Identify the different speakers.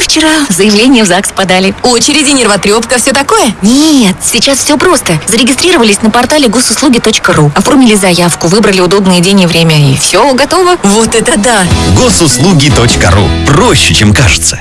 Speaker 1: Мы вчера заявление в ЗАГС подали.
Speaker 2: Очереди, нервотрепка, все такое?
Speaker 1: Нет, сейчас все просто. Зарегистрировались на портале госуслуги.ру, оформили заявку, выбрали удобный день и время, и все, готово.
Speaker 2: Вот это да!
Speaker 3: Госуслуги.ру. Проще, чем кажется.